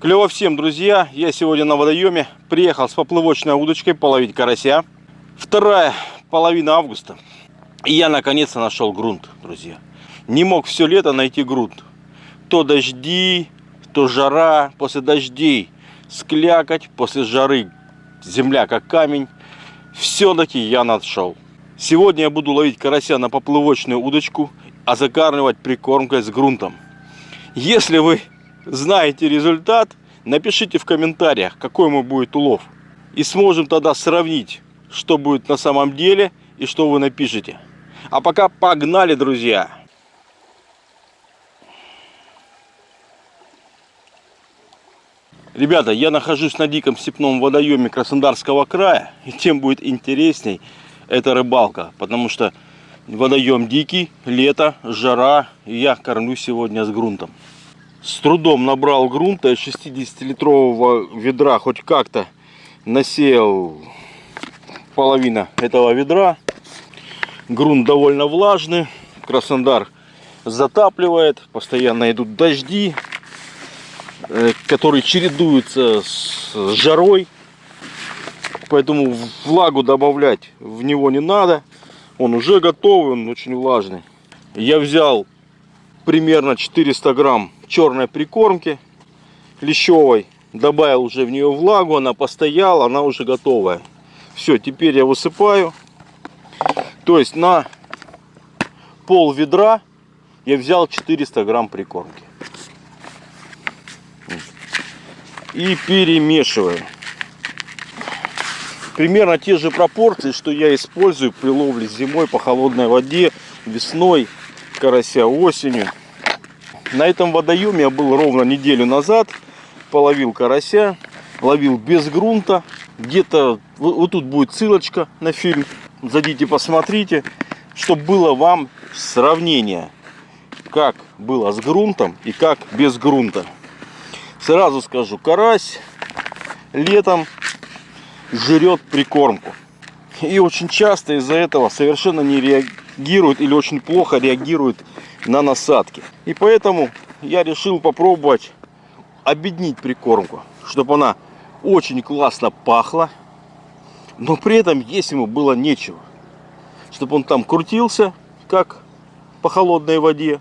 Клево всем, друзья! Я сегодня на водоеме. Приехал с поплывочной удочкой половить карася. Вторая половина августа. И я наконец-то нашел грунт, друзья. Не мог все лето найти грунт. То дожди, то жара. После дождей склякать, после жары земля как камень. Все-таки я нашел. Сегодня я буду ловить карася на поплывочную удочку, а закармливать прикормкой с грунтом. Если вы знаете результат, напишите в комментариях, какой мой будет улов. И сможем тогда сравнить, что будет на самом деле и что вы напишите. А пока погнали, друзья! Ребята, я нахожусь на диком степном водоеме Краснодарского края. И тем будет интересней эта рыбалка. Потому что водоем дикий, лето, жара. И я кормлю сегодня с грунтом с трудом набрал грунта из 60-литрового ведра, хоть как-то насеял половина этого ведра. Грунт довольно влажный, Краснодар затапливает, постоянно идут дожди, э, которые чередуются с жарой. Поэтому влагу добавлять в него не надо. Он уже готовый, он очень влажный. Я взял примерно 400 грамм черной прикормки лещевой. Добавил уже в нее влагу, она постояла, она уже готовая. Все, теперь я высыпаю. То есть на пол ведра я взял 400 грамм прикормки. И перемешиваю. Примерно те же пропорции, что я использую при ловле зимой по холодной воде, весной, карася осенью. На этом водоеме я был ровно неделю назад. Половил карася. Ловил без грунта. Где-то вот, вот тут будет ссылочка на фильм. Зайдите, посмотрите. Чтобы было вам сравнение. Как было с грунтом и как без грунта. Сразу скажу, карась летом жрет прикормку. И очень часто из-за этого совершенно не реагирует или очень плохо реагирует на насадки. И поэтому я решил попробовать объединить прикормку, чтобы она очень классно пахла, но при этом есть ему было нечего. Чтобы он там крутился, как по холодной воде,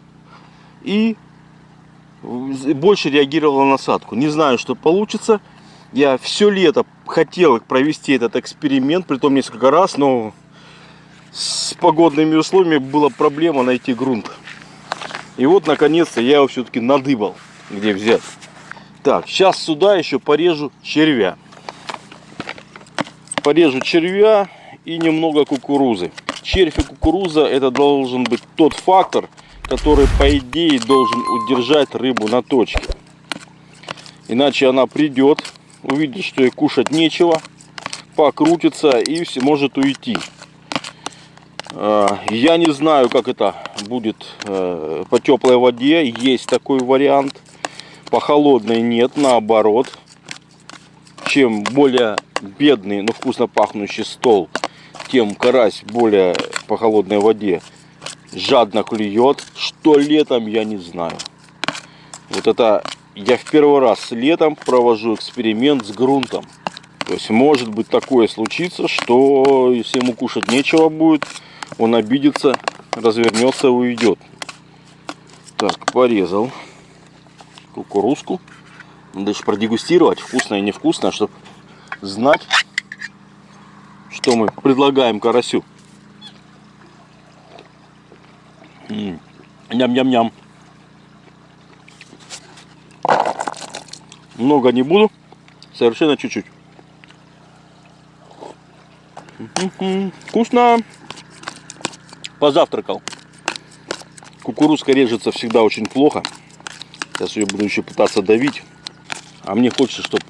и больше реагировал на насадку. Не знаю, что получится. Я все лето хотел провести этот эксперимент, при том несколько раз, но с погодными условиями была проблема найти грунт. И вот, наконец-то, я его все-таки надыбал, где взять. Так, сейчас сюда еще порежу червя. Порежу червя и немного кукурузы. Червь и кукуруза это должен быть тот фактор, который по идее должен удержать рыбу на точке. Иначе она придет, увидит, что ей кушать нечего, покрутится и все может уйти. А, я не знаю, как это будет э, по теплой воде. Есть такой вариант. По холодной нет, наоборот. Чем более бедный, но вкусно пахнущий стол, тем карась более по холодной воде жадно клюет. Что летом, я не знаю. Вот это я в первый раз летом провожу эксперимент с грунтом. То есть может быть такое случится, что если ему кушать нечего будет, он обидится, развернется уйдет. Так, порезал кукурузку. Надо еще продегустировать, вкусно и невкусно, чтобы знать, что мы предлагаем карасю. Ням-ням-ням. Много не буду, совершенно чуть-чуть. Вкусно! Позавтракал. Кукурузка режется всегда очень плохо. Сейчас ее буду еще пытаться давить. А мне хочется, чтобы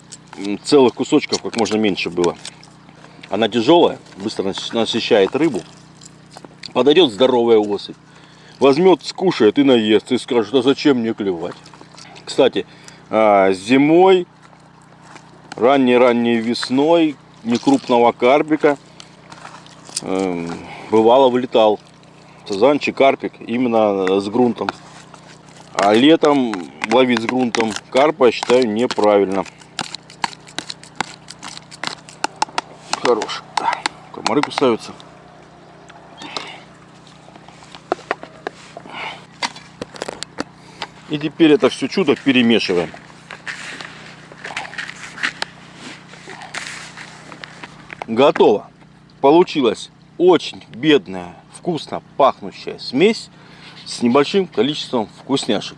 целых кусочков как можно меньше было. Она тяжелая, быстро насыщает рыбу. Подойдет здоровая особь. Возьмет, скушает и наест. И скажет, а зачем мне клевать? Кстати, а, зимой, ранней-ранней весной, некрупного карпика эм, бывало вылетал сазанчик, карпик именно с грунтом. А летом ловить с грунтом карпа, считаю, неправильно. Хорош. Комары кусаются. И теперь это все чудо перемешиваем. Готово. Получилась очень бедная, вкусно пахнущая смесь с небольшим количеством вкусняшек.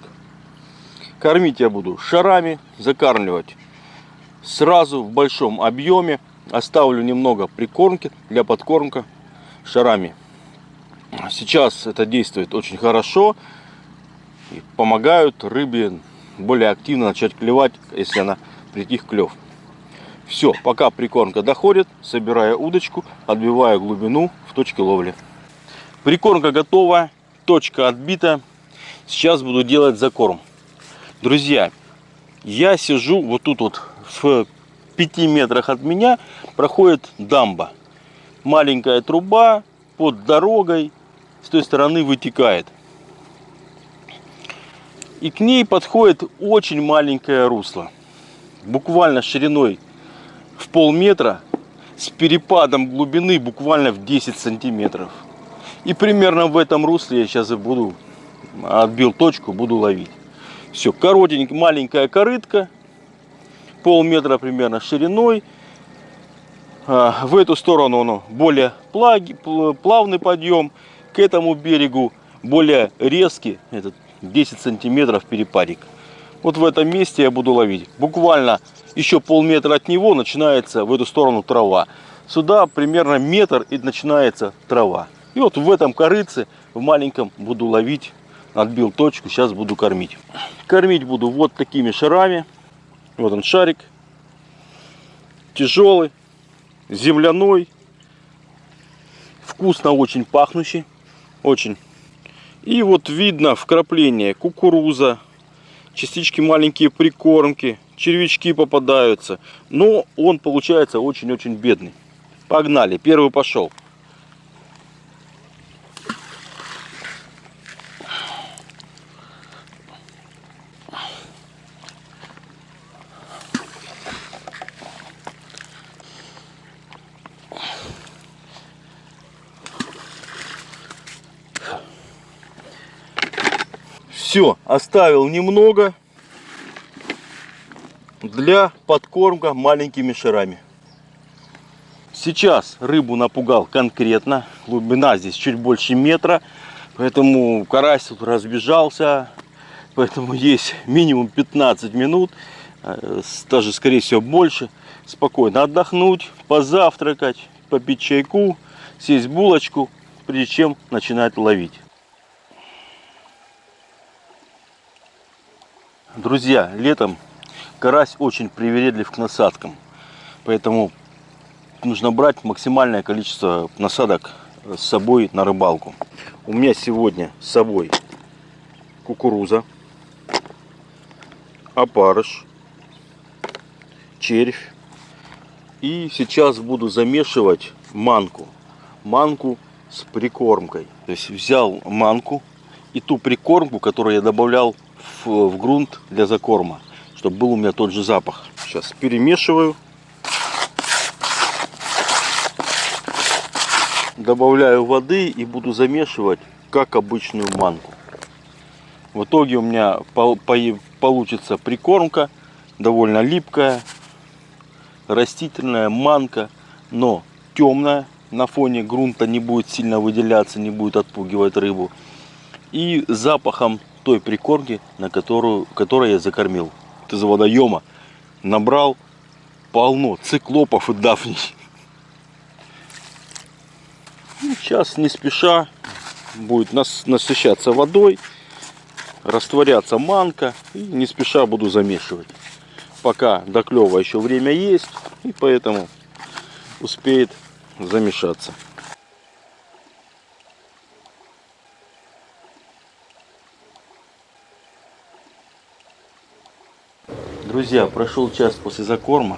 Кормить я буду шарами, закармливать сразу в большом объеме. Оставлю немного прикормки для подкормка шарами. Сейчас это действует очень хорошо и помогают рыбе более активно начать клевать, если она притих клев. Все, пока прикормка доходит, собираю удочку, отбиваю глубину в точке ловли. Прикормка готова, точка отбита. Сейчас буду делать закорм. Друзья, я сижу вот тут вот в 5 метрах от меня проходит дамба. Маленькая труба под дорогой с той стороны вытекает. И к ней подходит очень маленькое русло. Буквально шириной в полметра с перепадом глубины буквально в 10 сантиметров. И примерно в этом русле я сейчас и буду, отбил точку, буду ловить. Все, коротенькая, маленькая корытка, полметра примерно шириной. А, в эту сторону оно более плавный подъем, к этому берегу более резкий, этот 10 сантиметров перепадик. Вот в этом месте я буду ловить. Буквально еще полметра от него начинается в эту сторону трава. Сюда примерно метр и начинается трава. И вот в этом корыце, в маленьком, буду ловить. Отбил точку, сейчас буду кормить. Кормить буду вот такими шарами. Вот он шарик. Тяжелый, земляной. Вкусно очень пахнущий. Очень. И вот видно вкрапление кукуруза, частички маленькие прикормки, червячки попадаются. Но он получается очень-очень бедный. Погнали, первый пошел. Все, оставил немного для подкормка маленькими шарами. Сейчас рыбу напугал конкретно. Глубина здесь чуть больше метра. Поэтому карась тут разбежался. Поэтому есть минимум 15 минут. Э, даже скорее всего больше. Спокойно отдохнуть, позавтракать, попить чайку, съесть булочку, прежде чем начинать ловить. Друзья, летом карась очень привередлив к насадкам. Поэтому нужно брать максимальное количество насадок с собой на рыбалку. У меня сегодня с собой кукуруза, опарыш, червь. И сейчас буду замешивать манку. Манку с прикормкой. То есть взял манку и ту прикормку, которую я добавлял в, в грунт для закорма, чтобы был у меня тот же запах. Сейчас перемешиваю. Добавляю воды и буду замешивать, как обычную манку. В итоге у меня получится прикормка, довольно липкая, растительная манка, но темная, на фоне грунта не будет сильно выделяться, не будет отпугивать рыбу. И запахом той прикормки, на которую, которой я закормил. Из водоема набрал полно циклопов и дафней. Ну, сейчас не спеша будет нас насыщаться водой, растворяться манка и не спеша буду замешивать. Пока до клева еще время есть и поэтому успеет замешаться. Друзья, прошел час после закорма.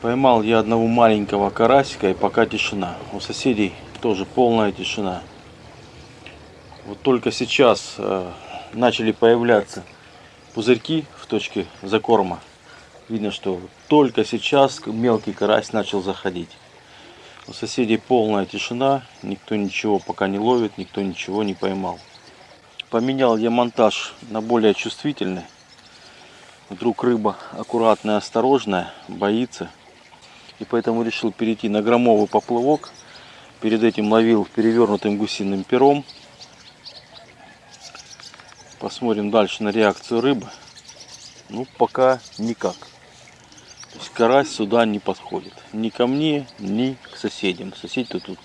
Поймал я одного маленького карасика и пока тишина. У соседей тоже полная тишина. Вот только сейчас э, начали появляться пузырьки в точке закорма. Видно, что только сейчас мелкий карась начал заходить. У соседей полная тишина, никто ничего пока не ловит, никто ничего не поймал. Поменял я монтаж на более чувствительный. Вдруг рыба аккуратная, осторожная, боится. И поэтому решил перейти на громовый поплавок. Перед этим ловил перевернутым гусиным пером. Посмотрим дальше на реакцию рыбы. Ну, пока никак. То есть карась сюда не подходит. Ни ко мне, ни к соседям. Соседи тут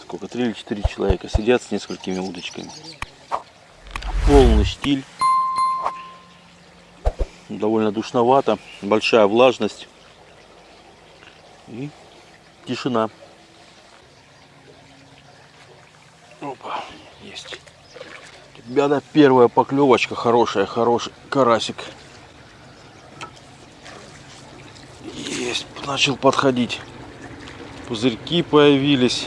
сколько, три или четыре человека сидят с несколькими удочками. Полный штиль. Довольно душновато. Большая влажность. И тишина. Опа, есть. Ребята, первая поклевочка хорошая, хороший карасик. Есть, начал подходить. Пузырьки появились.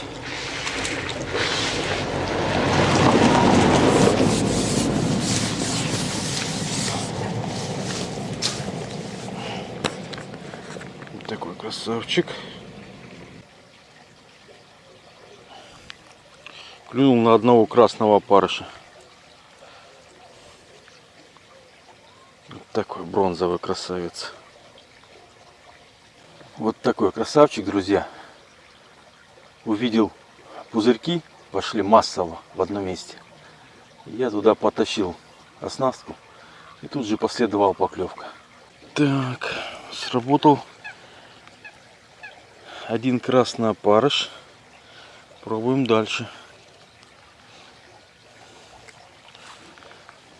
Вот такой красавчик. Клюнул на одного красного опарыша. Вот такой бронзовый красавец. Вот такой красавчик, друзья. Увидел пузырьки, пошли массово в одном месте. Я туда потащил оснастку и тут же последовал поклевка. Так, сработал один красный опарыш. Пробуем дальше.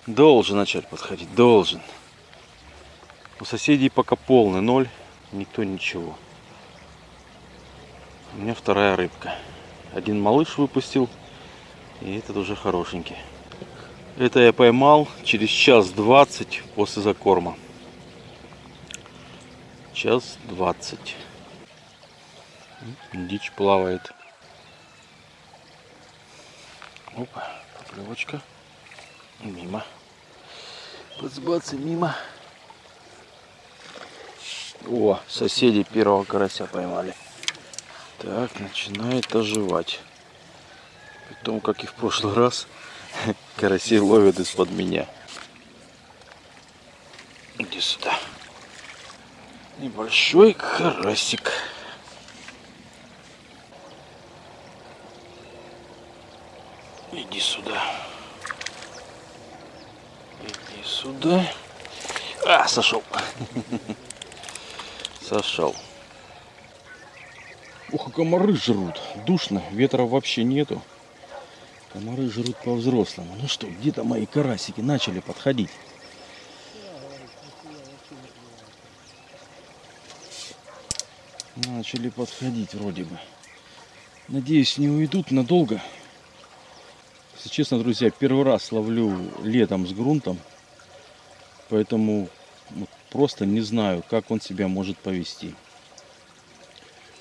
Должен начать подходить, должен. У соседей пока полный ноль, никто ничего. У меня вторая рыбка. Один малыш выпустил, и этот уже хорошенький. Это я поймал через час двадцать после закорма. Час двадцать. Дичь плавает. Опа, поклевочка. Мимо. Подсбаться мимо. О, соседи первого карася поймали. Так, начинает оживать. Потом, как и в прошлый раз, карасей ловят из-под меня. Иди сюда. Небольшой карасик. Иди сюда. Иди сюда. А, сошел. Сошел. Ух, комары жрут. Душно, ветра вообще нету. Комары жрут по-взрослому. Ну что, где-то мои карасики начали подходить. Начали подходить вроде бы. Надеюсь, не уйдут надолго. Если честно, друзья, первый раз ловлю летом с грунтом. Поэтому просто не знаю, как он себя может повести.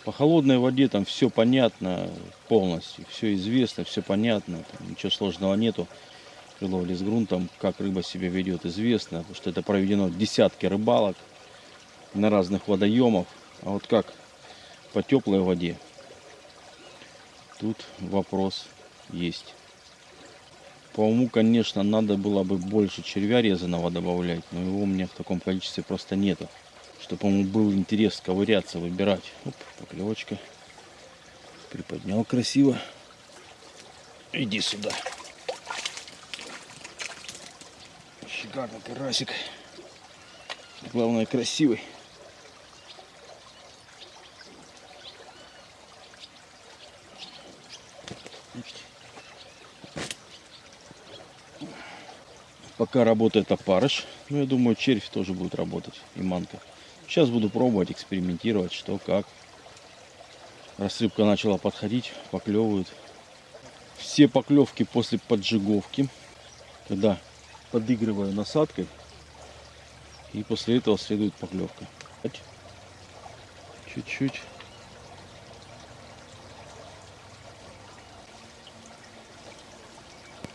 По холодной воде там все понятно полностью, все известно, все понятно, там ничего сложного нету. При ловле с грунтом, как рыба себя ведет, известно, потому что это проведено десятки рыбалок на разных водоемах. А вот как по теплой воде, тут вопрос есть. По уму, конечно, надо было бы больше червя резаного добавлять, но его у меня в таком количестве просто нету. Чтобы, по-моему, был интерес ковыряться, выбирать. Оп, поклевочка. Приподнял красиво. Иди сюда. Шикарный карасик. Главное, красивый. Пока работает опарыш. Ну, я думаю, червь тоже будет работать. И манка. Сейчас буду пробовать, экспериментировать, что как. Раз рыбка начала подходить, поклевывают. Все поклевки после поджиговки. Когда подыгрываю насадкой. И после этого следует поклевка. Чуть-чуть.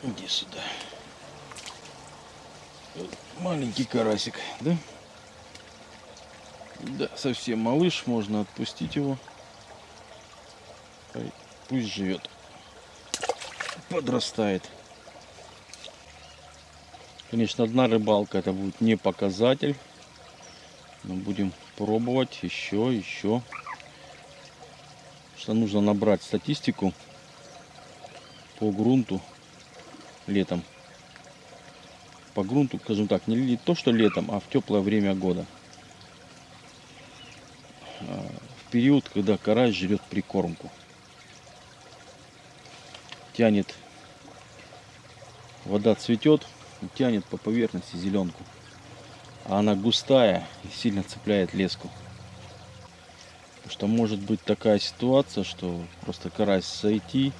Иди сюда. Маленький карасик, да? Да, совсем малыш, можно отпустить его. Пусть живет. Подрастает. Конечно, одна рыбалка это будет не показатель. Но будем пробовать еще, еще. Что нужно набрать статистику по грунту летом. По грунту, скажем так, не то что летом, а в теплое время года. А, в период, когда карась жрет прикормку. Тянет, вода цветет, тянет по поверхности зеленку. А она густая и сильно цепляет леску. Потому что может быть такая ситуация, что просто карась сойти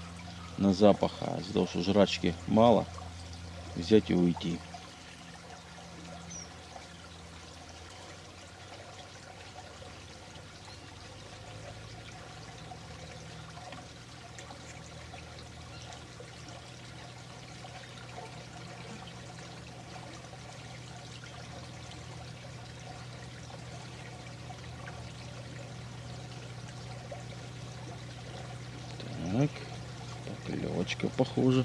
на запах, а из-за того, что жрачки мало, взять и уйти. Так, похоже.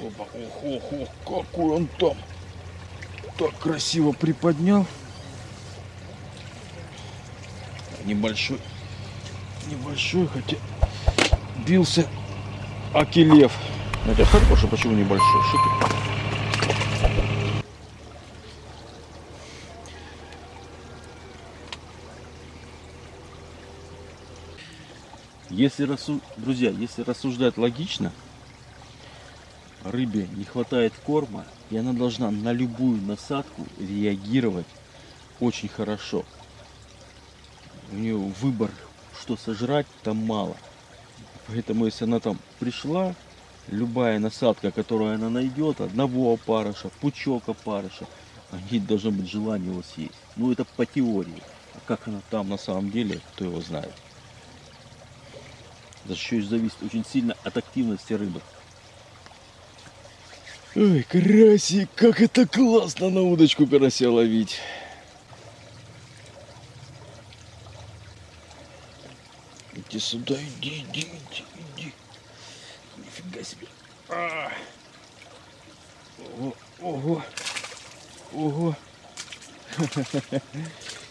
Опа, ох, ох, ох, какой он там так красиво приподнял. Небольшой, небольшой, хотя бился Акилев. Это хороший, почему небольшой? Шикарно. Если рассу... Друзья, если рассуждать логично, рыбе не хватает корма, и она должна на любую насадку реагировать очень хорошо. У нее выбор, что сожрать, там мало. Поэтому если она там пришла, любая насадка, которую она найдет, одного опарыша, пучок опарыша, ей должно быть желание его съесть. Ну это по теории. А как она там на самом деле, кто его знает. Это еще и зависит очень сильно от активности рыбы. Ой, карасик, как это классно на удочку карася ловить. Иди сюда, иди, иди, иди, иди. Нифига себе. А. Ого, ого, ого.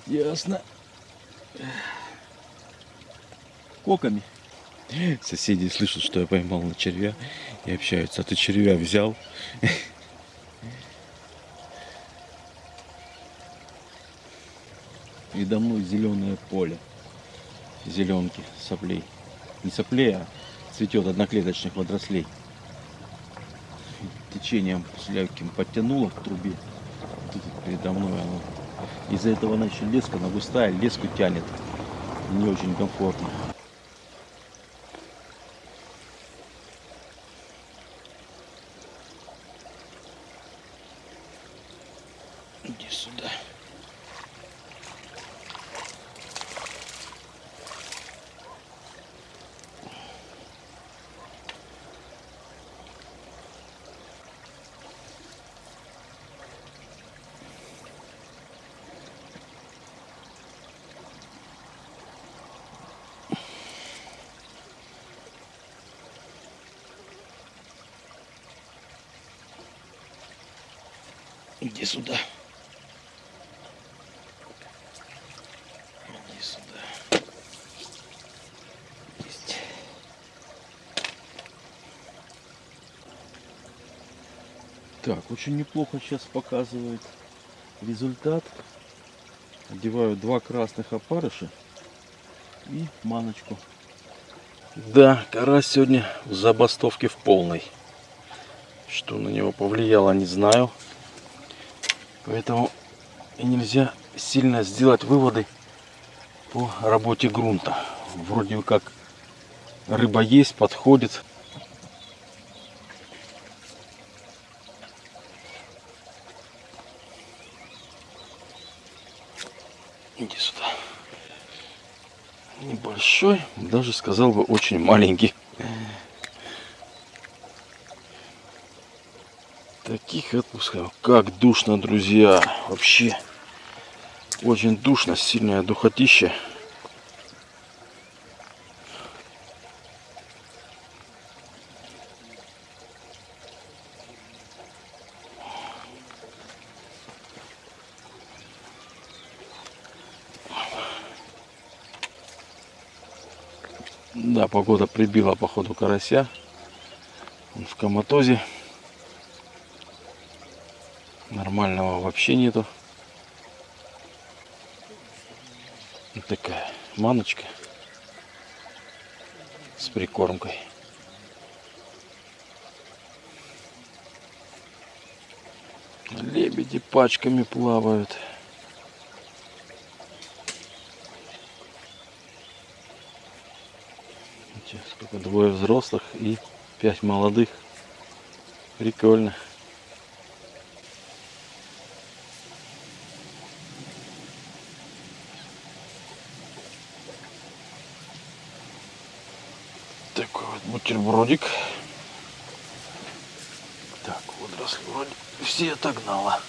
Ясно. Коками. Соседи слышат, что я поймал на червя и общаются. А ты червя взял? Передо мной зеленое поле. Зеленки, соплей. Не соплей, а цветет одноклеточных водорослей. Течением с легким подтянуло к трубе. Тут передо мной оно. Из-за этого она еще леска, она густая, леску тянет. Не очень комфортно. Иди сюда. Иди сюда. Есть. Так, очень неплохо сейчас показывает результат. Одеваю два красных опарыша и маночку. Да, карась сегодня в забастовке в полной. Что на него повлияло, не знаю. Поэтому нельзя сильно сделать выводы по работе грунта. Вроде как рыба есть, подходит. Иди сюда. Небольшой, даже сказал бы очень маленький. Таких отпусков. Как душно, друзья. Вообще. Очень душно, сильное духотище. Да, погода прибила походу карася. Он в коматозе. Нормального вообще нету. Вот такая маночка с прикормкой. Лебеди пачками плавают. Сколько двое взрослых и пять молодых. Прикольно. Бутербродик. Так, водоросли вроде все отогнала.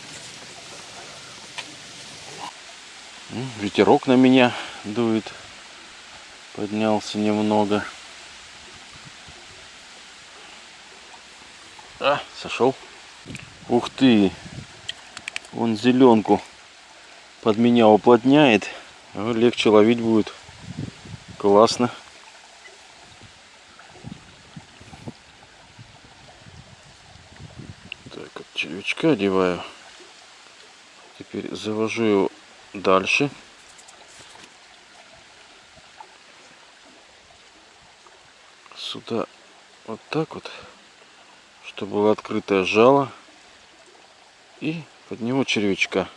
Ветерок на меня дует. Поднялся немного. А, сошел. Ух ты. Он зеленку под меня уплотняет. Легче ловить будет. Классно. Червячка одеваю. Теперь завожу его дальше. Сюда вот так вот, чтобы было открытое жало. И под него червячка.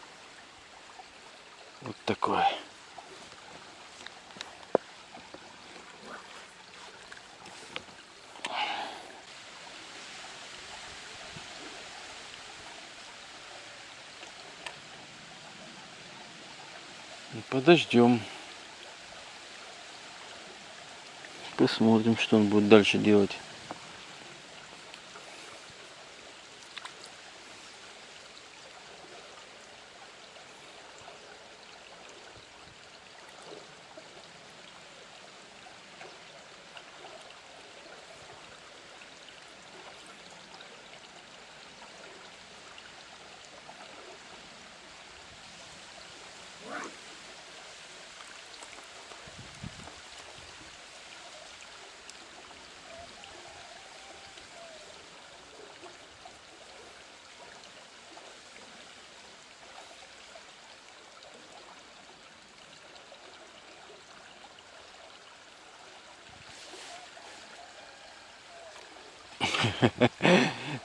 Вот такое. Подождем. Посмотрим, что он будет дальше делать.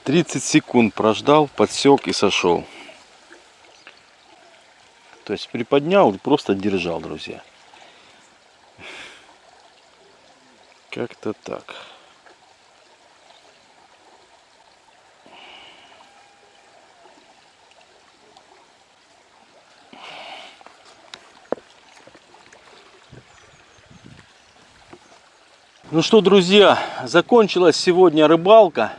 Тридцать секунд прождал, подсек и сошел. То есть приподнял и просто держал, друзья. Как-то так. Ну что, друзья, закончилась сегодня рыбалка.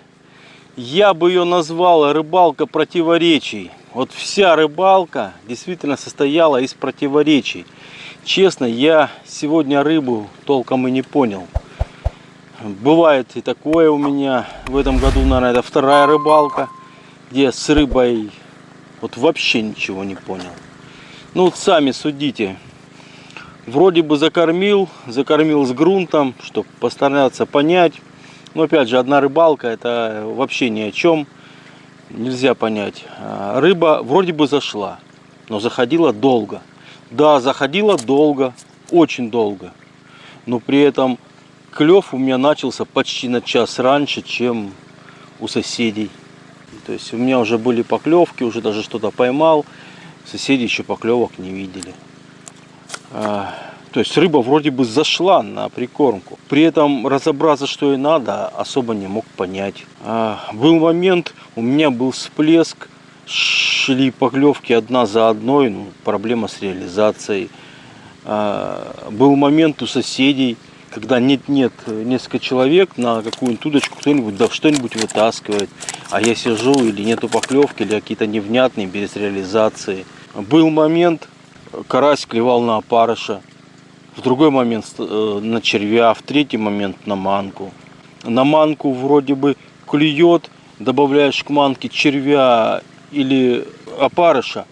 Я бы ее назвал рыбалка противоречий. Вот вся рыбалка действительно состояла из противоречий. Честно, я сегодня рыбу толком и не понял. Бывает и такое у меня. В этом году, наверное, это вторая рыбалка, где с рыбой вот вообще ничего не понял. Ну вот сами судите, Вроде бы закормил, закормил с грунтом, чтобы постараться понять. Но опять же, одна рыбалка это вообще ни о чем. Нельзя понять. А, рыба вроде бы зашла, но заходила долго. Да, заходила долго, очень долго. Но при этом клев у меня начался почти на час раньше, чем у соседей. То есть у меня уже были поклевки, уже даже что-то поймал. Соседи еще поклевок не видели. А, то есть рыба вроде бы зашла на прикормку. При этом разобраться, что ей надо, особо не мог понять. А, был момент, у меня был всплеск, шли поклевки одна за одной, ну, проблема с реализацией. А, Был момент у соседей, когда нет-нет, несколько человек на какую-нибудь удочку кто-нибудь да что-нибудь вытаскивает, а я сижу или нету поклевки, или какие-то невнятные без реализации. Был момент, карась клевал на опарыша, в другой момент э, на червя, в третий момент на манку. На манку вроде бы клюет, добавляешь к манке червя или опарыша,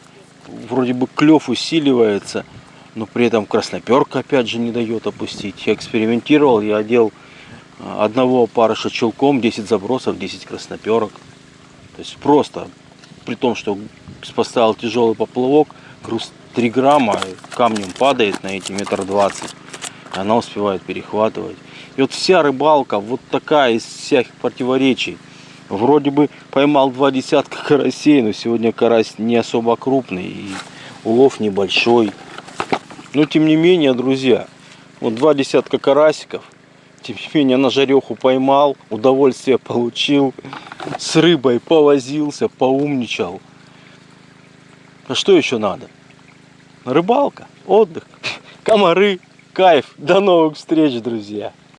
вроде бы клев усиливается, но при этом красноперка опять же не дает опустить. Я экспериментировал, я одел э, одного опарыша челком, 10 забросов, 10 красноперок. То есть просто, при том, что поставил тяжелый поплавок, груз 3 грамма, камнем падает на эти метр двадцать, она успевает перехватывать. И вот вся рыбалка вот такая из всяких противоречий. Вроде бы поймал два десятка карасей, но сегодня карась не особо крупный и улов небольшой. Но тем не менее, друзья, вот два десятка карасиков, тем не менее на жареху поймал, удовольствие получил, с рыбой повозился, поумничал. А что еще надо? Рыбалка, отдых, комары, кайф. До новых встреч, друзья!